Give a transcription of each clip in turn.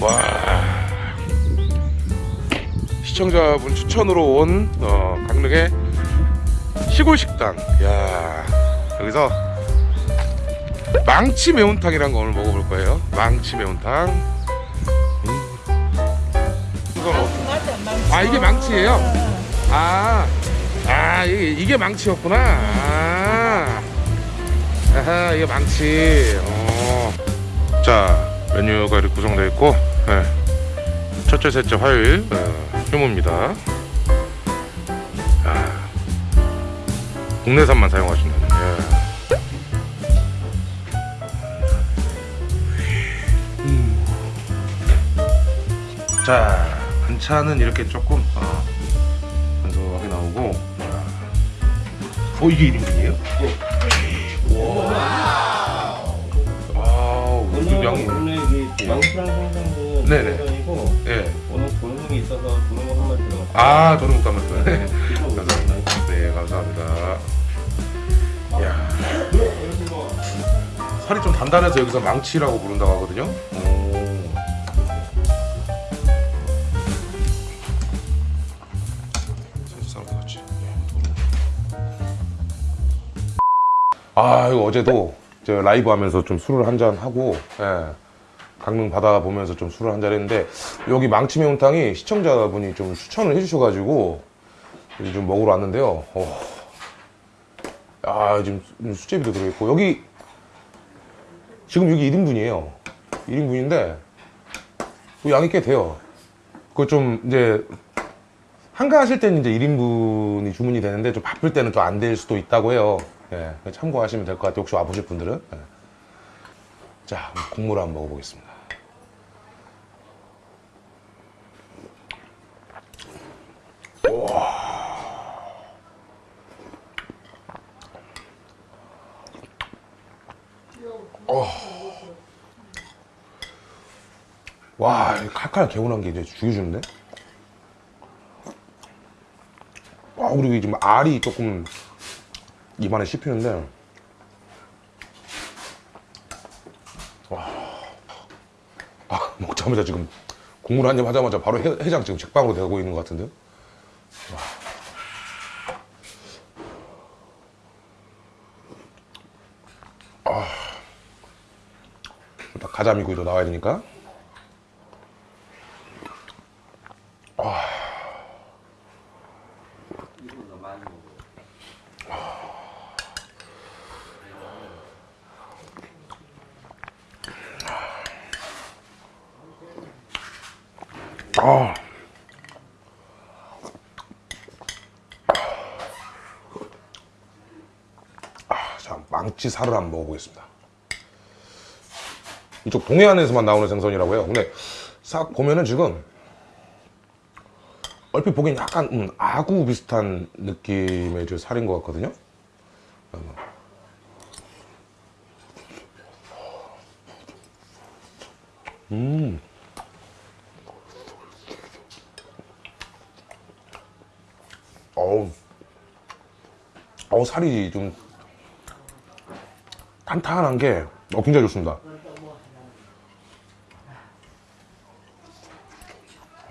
와. 시청자분 추천으로 온 어, 강릉의 시골 식당. 야 여기서 망치 매운탕이란 거 오늘 먹어볼 거예요. 망치 매운탕. 음. 어- 아 이게 망치예요? 아, 아 이게, 이게 망치였구나. 아, 아하 이게 망치 어. 자 메뉴가 이렇게 구성되어 있고 예. 첫째 셋째 화요일 어, 휴무입니다 아, 국내산만 사용하신다는 예. 음. 자 반찬은 이렇게 조금 어, 간소하게 나오고 아. 어 이게 1인분이에요? 와우 이 양이 원래 이 망수랑 생선은 네네. 생선이고 예. 오늘 도능이 있어서 도능 한마리 들어갔어요. 아 저는 못 감았어요 네. 감사합니다 네 감사합니다 야 살이 좀 단단해서 여기서 망치라고 부른다고 하거든요 아 이거 어제도 저 라이브 하면서 좀 술을 한 잔 하고 예, 강릉 바다 보면서 좀 술을 한 잔 했는데 여기 망치 매운탕이 시청자분이 좀 추천을 해주셔가지고 좀 먹으러 왔는데요. 어. 아 지금 수제비도 들어있고 여기 지금 여기 1인분이에요. 1인분인데 양이 꽤 돼요. 그거 좀 이제 한가하실 때는 이제 1인분이 주문이 되는데 좀 바쁠 때는 또 안 될 수도 있다고 해요. 예, 참고하시면 될 것 같아요. 혹시 와보실 분들은. 예. 자, 국물 한번 먹어보겠습니다. 와, 이 칼칼 개운한 게 이제 죽여주는데? 와, 그리고 지금 알이 조금 입안에 씹히는데. 와. 아, 먹자마자 지금 국물 한 입 하자마자 바로 해, 해장 지금 책방으로 되고 있는 것 같은데요? 와. 아. 가자미구이도 나와야 되니까. 아. 아, 자, 망치 살을 한번 먹어보겠습니다. 이쪽 동해안에서만 나오는 생선이라고 해요. 근데 싹 보면은 지금 얼핏 보기엔 약간 음, 아구 비슷한 느낌의 저 살인 것 같거든요. 음. 어우, 어우 살이 좀 탄탄한 게 어, 굉장히 좋습니다.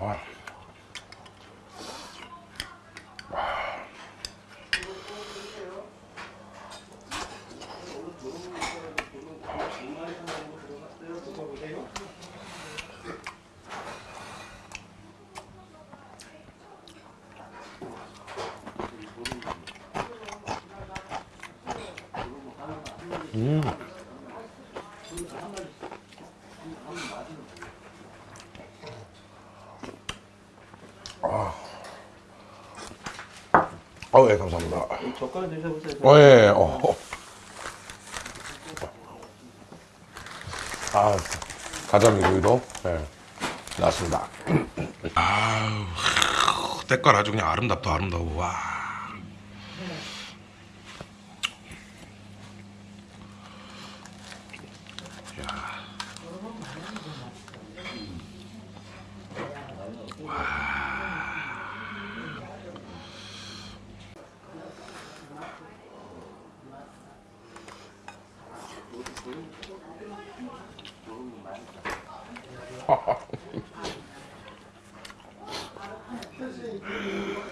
와. 어, 예, 감사합니다. 젓가락 드셔보세요. 어, 예, 어. 아, 가자미 구이도, 예, 나왔습니다. 아우, 때깔 아주 그냥 아름답다, 아름다워, 와.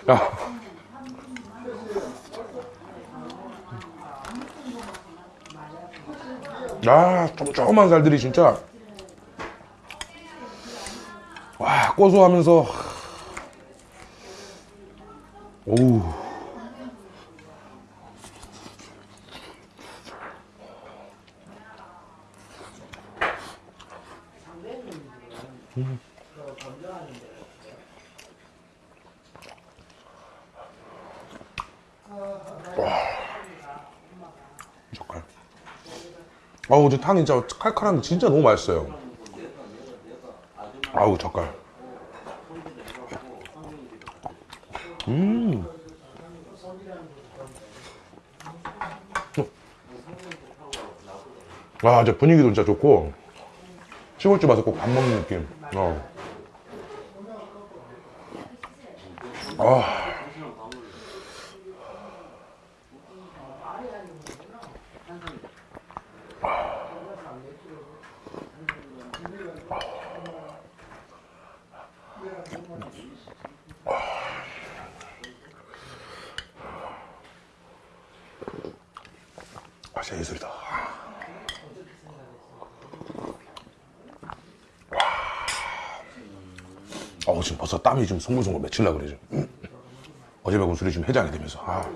야. 아, 조그만 살들이 진짜. 와, 고소하면서. 오우. 젓갈. 아우, 저 탕이 진짜 칼칼한 게 진짜 너무 맛있어요. 아우, 젓갈. 음. 와, 저 분위기도 진짜 좋고, 시골집 와서 꼭 밥 먹는 느낌. 어. 아. 아, 진짜 예술이다. 어 지금 벌써 땀이 지금 송글송글 맺힐라 그래 지금. 어제 먹은 술이 지금 해장이 되면서. 아.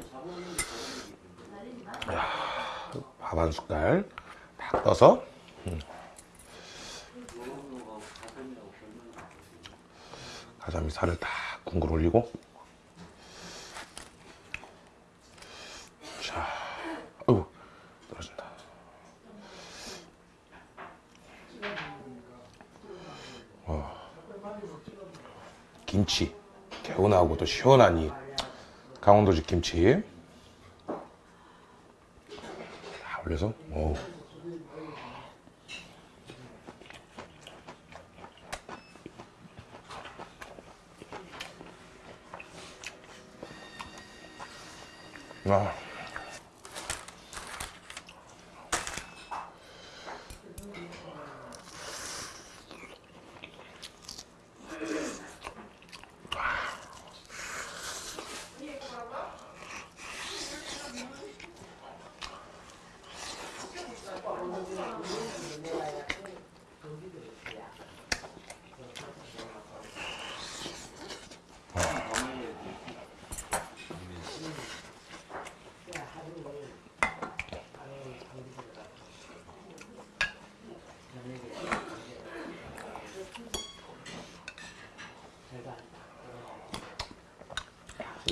밥한 숟갈 딱 떠서. 음. 가자미 살을 딱 궁글 올리고. 자, 어우 떨어진다. 김치 개운하고 또 시원한 이 강원도식 김치 다 올려서 오. 아.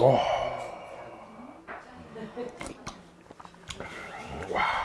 어. 와.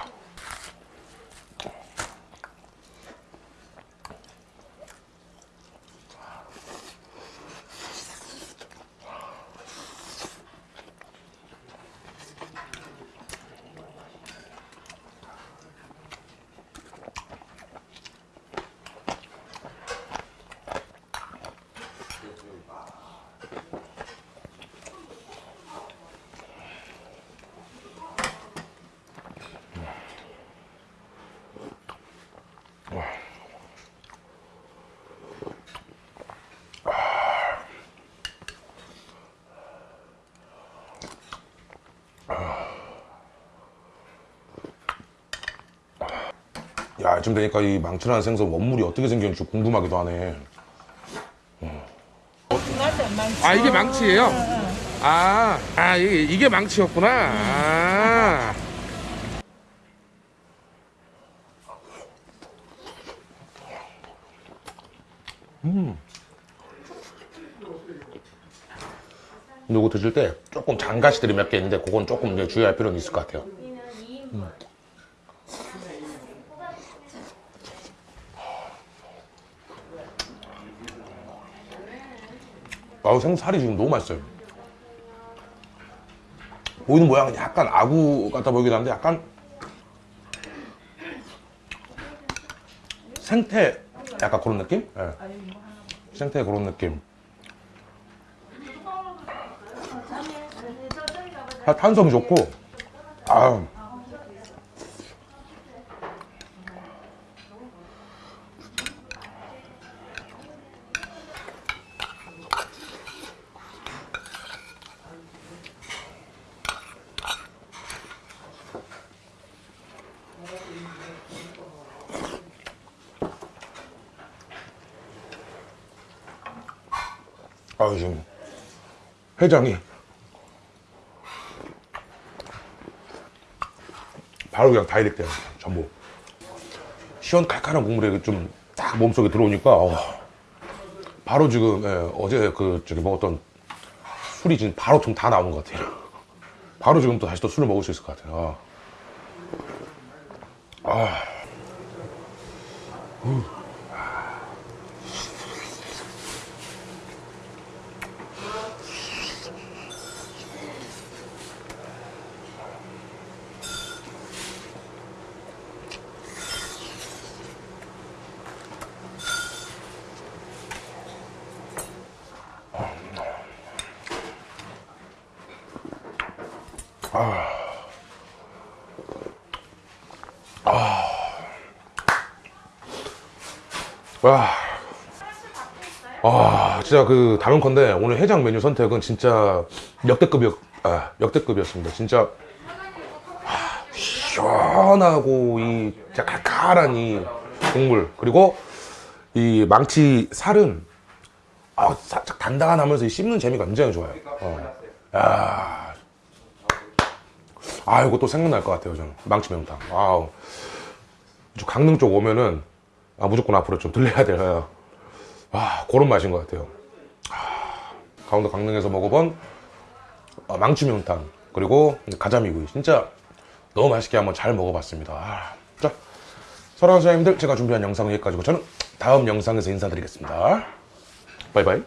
야, 지금 되니까 이 망치라는 생선 원물이 어떻게 생겼는지 궁금하기도 하네. 아, 이게 망치예요? 아, 아, 이게, 이게 망치였구나. 아. 음. 요거 드실 때 조금 장가시들이 몇 개 있는데 그건 조금 이제 주의할 필요는 있을 것 같아요. 아우 생살이 지금 너무 맛있어요. 보이는 모양은 약간 아구 같아 보이긴 한데 약간 생태 약간 그런 느낌? 예. 생태 그런 느낌. 아, 탄성이 좋고 아 아 지금 회장이 바로 그냥 다이렉트야 전부 시원 칼칼한 국물에 좀 딱 몸속에 들어오니까 어, 바로 지금 예, 어제 그 저기 먹었던 술이 지금 바로 좀 다 나오는 것 같아요 바로 지금 또 다시 또 술을 먹을 수 있을 것 같아요 아. 아. 후. 와. 아, 진짜 그 다명컨대 오늘 해장 메뉴 선택은 진짜 역대급이었, 아, 역대급이었습니다. 진짜 아, 시원하고 이 진짜 칼칼한 이 국물 그리고 이 망치 살은 아, 살짝 단단하면서 이 씹는 재미가 굉장히 좋아요. 어. 야. 아, 이거 또 생각날 것 같아요, 저는. 망치 매운탕. 아우. 저 강릉 쪽 오면은 아, 무조건 앞으로 좀 들려야 돼요. 아, 그런 맛인 것 같아요. 아, 강원도 강릉에서 먹어본 아, 망치 매운탕 그리고 가자미구이 진짜 너무 맛있게 한번 잘 먹어봤습니다. 아, 자, 사랑하는 사장님들 제가 준비한 영상은 여기까지고 저는 다음 영상에서 인사드리겠습니다. 바이바이.